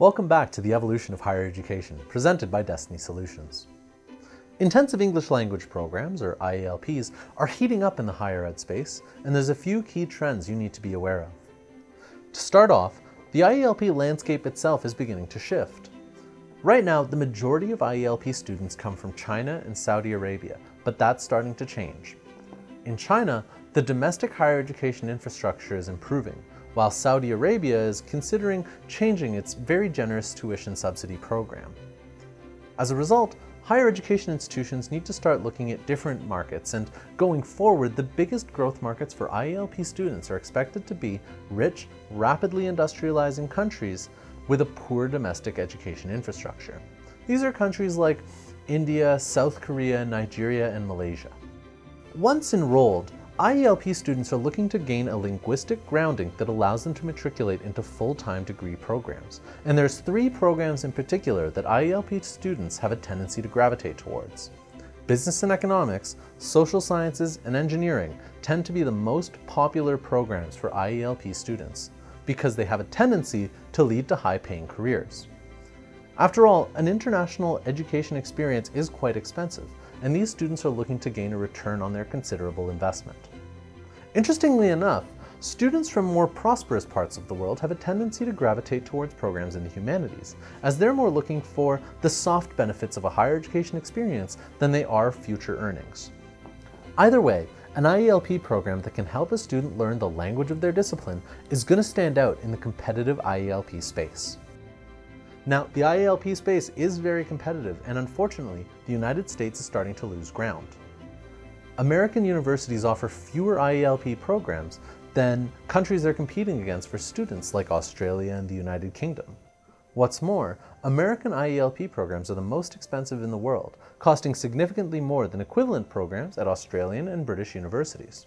Welcome back to the evolution of higher education, presented by Destiny Solutions. Intensive English Language Programs, or IELPs, are heating up in the higher ed space, and there's a few key trends you need to be aware of. To start off, the IELP landscape itself is beginning to shift. Right now, the majority of IELP students come from China and Saudi Arabia, but that's starting to change. In China, the domestic higher education infrastructure is improving, while Saudi Arabia is considering changing its very generous tuition subsidy program. As a result, higher education institutions need to start looking at different markets and going forward, the biggest growth markets for IELP students are expected to be rich, rapidly industrializing countries with a poor domestic education infrastructure. These are countries like India, South Korea, Nigeria, and Malaysia. Once enrolled, IELP students are looking to gain a linguistic grounding that allows them to matriculate into full-time degree programs. And there's three programs in particular that IELP students have a tendency to gravitate towards. Business and economics, social sciences, and engineering tend to be the most popular programs for IELP students because they have a tendency to lead to high-paying careers. After all, an international education experience is quite expensive, and these students are looking to gain a return on their considerable investment. Interestingly enough, students from more prosperous parts of the world have a tendency to gravitate towards programs in the humanities, as they're more looking for the soft benefits of a higher education experience than they are future earnings. Either way, an IELP program that can help a student learn the language of their discipline is going to stand out in the competitive IELP space. Now, the IELP space is very competitive, and unfortunately, the United States is starting to lose ground. American universities offer fewer IELP programs than countries they're competing against for students like Australia and the United Kingdom. What's more, American IELP programs are the most expensive in the world, costing significantly more than equivalent programs at Australian and British universities.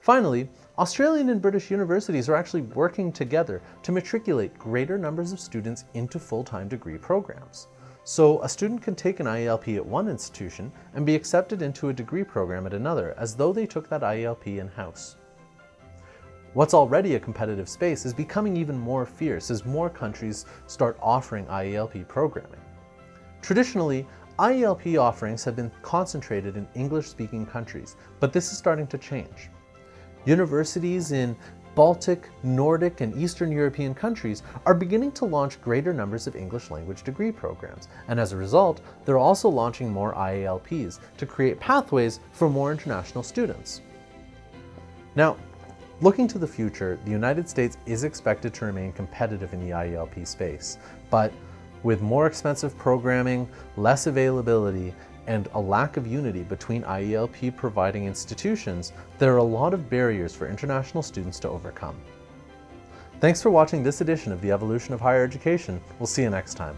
Finally, Australian and British universities are actually working together to matriculate greater numbers of students into full-time degree programs. So a student can take an IELP at one institution and be accepted into a degree program at another as though they took that IELP in-house. What's already a competitive space is becoming even more fierce as more countries start offering IELP programming. Traditionally, IELP offerings have been concentrated in English-speaking countries, but this is starting to change. Universities in Baltic, Nordic, and Eastern European countries are beginning to launch greater numbers of English language degree programs, and as a result, they're also launching more IELPs to create pathways for more international students. Now, looking to the future, the United States is expected to remain competitive in the IELP space, but with more expensive programming, less availability, and a lack of unity between IELP providing institutions, there are a lot of barriers for international students to overcome. Thanks for watching this edition of The Evolution of Higher Education. We'll see you next time.